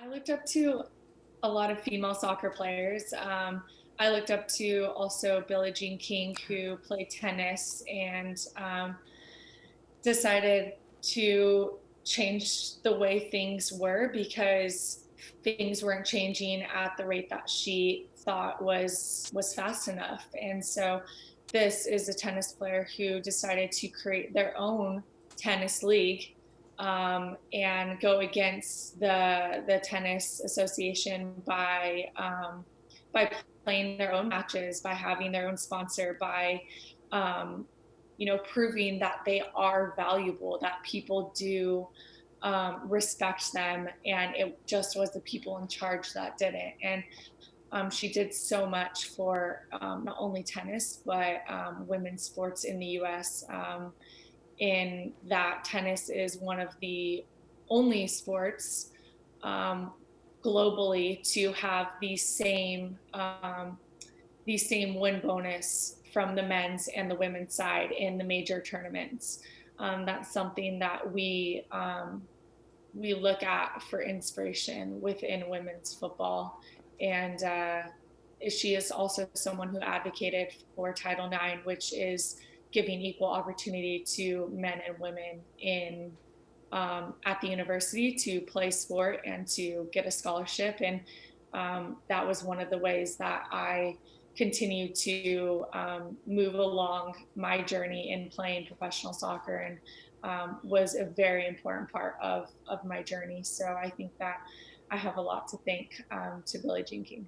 I looked up to a lot of female soccer players. Um, I looked up to also Billie Jean King, who played tennis and um, decided to change the way things were because things weren't changing at the rate that she thought was was fast enough. And so this is a tennis player who decided to create their own tennis league um, and go against the the tennis association by um, by playing their own matches, by having their own sponsor, by um, you know proving that they are valuable, that people do um, respect them, and it just was the people in charge that did it. And um, she did so much for um, not only tennis but women's sports in the U.S in that tennis is one of the only sports um, globally to have the same um, the same win bonus from the men's and the women's side in the major tournaments. Um, that's something that we um, we look at for inspiration within women's football, and uh, she is also someone who advocated for Title IX, which is giving equal opportunity to men and women in um, at the university to play sport and to get a scholarship. And um, that was one of the ways that I continued to um, move along my journey in playing professional soccer and um, was a very important part of, of my journey. So I think that I have a lot to thank um, to Billie Jean King.